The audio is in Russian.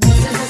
我